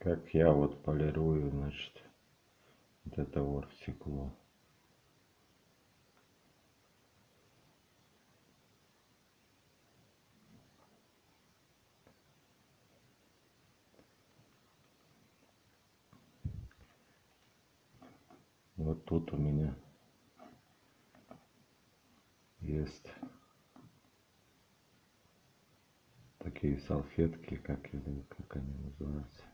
как я вот полирую, значит, вот это оргстекло. Вот тут у меня есть такие салфетки, как, как они называются.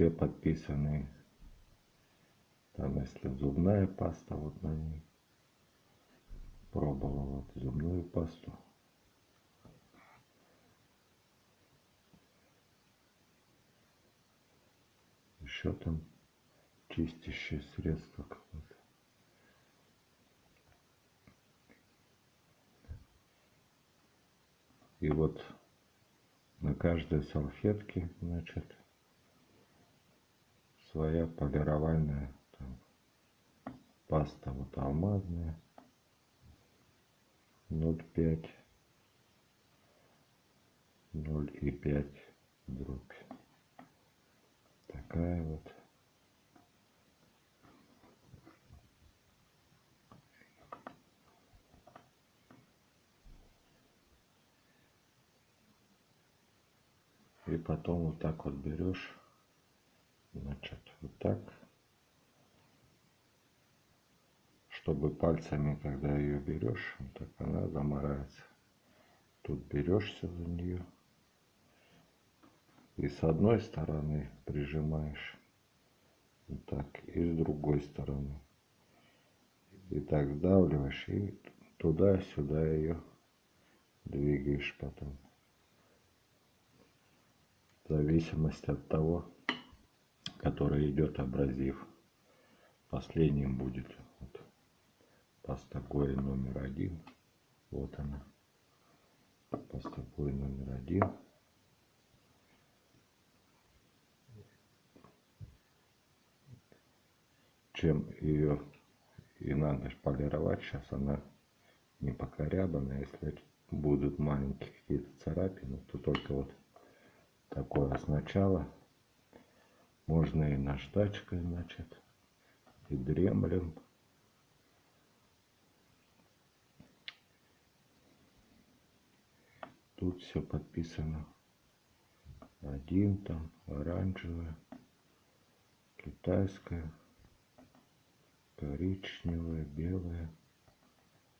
Все подписаны. Там, если зубная паста, вот на ней. Пробовал вот зубную пасту. Еще там чистящее средство какое-то. И вот на каждой салфетке, значит, своя полировальная там, паста вот алмазная 0,5 0,5 дробь такая вот. И потом вот так вот берешь значит вот так. Чтобы пальцами когда ее берешь вот так она замарается тут берешься за нее и с одной стороны прижимаешь вот так и с другой стороны. И так сдавливаешь и туда-сюда ее двигаешь потом. В зависимости от того, который идет абразив. Последним будет вот, паста Гори номер один. Вот она. Паста Гори номер один. Чем ее и надо полировать, сейчас она не покорябанная. Если будут маленькие какие-то царапины, то только вот такое сначала. Можно и наждачкой, значит, и дремлем. Тут все подписано. Один там, оранжевая, китайская, коричневая, белая,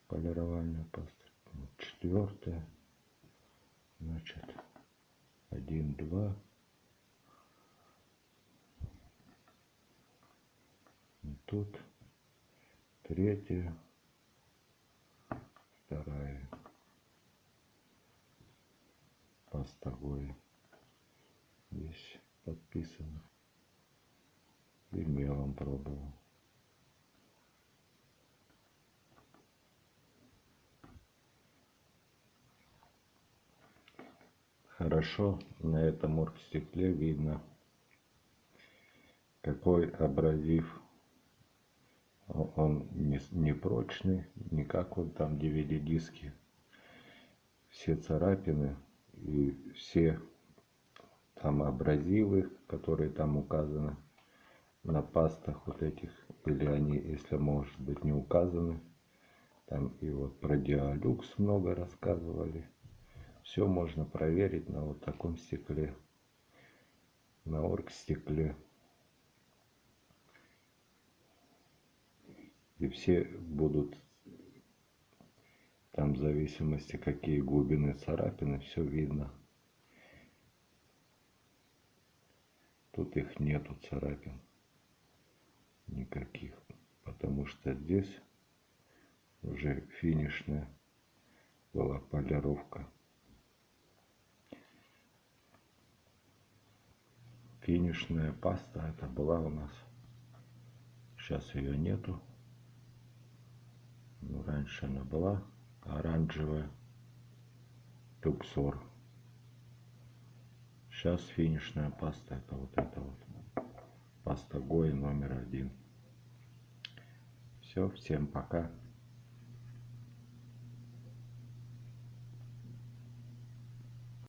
полировальная паста. Четвертая, значит, один, два. Тут третья, вторая пастовой здесь подписано и мелом пробовал хорошо на этом оргстекле видно какой абразив он не, не прочный не как вот там DVD диски все царапины и все там абразивы которые там указаны на пастах вот этих или они если может быть не указаны там и вот про диалюкс много рассказывали все можно проверить на вот таком стекле, на оргстекле. И все будут, там в зависимости какие глубины царапины, все видно. Тут их нету царапин никаких, потому что здесь уже финишная была полировка. финишная паста это была у нас сейчас ее нету ну, раньше она была оранжевая. Люксор. Сейчас финишная паста это вот это вот. Паста гой номер один. Все всем пока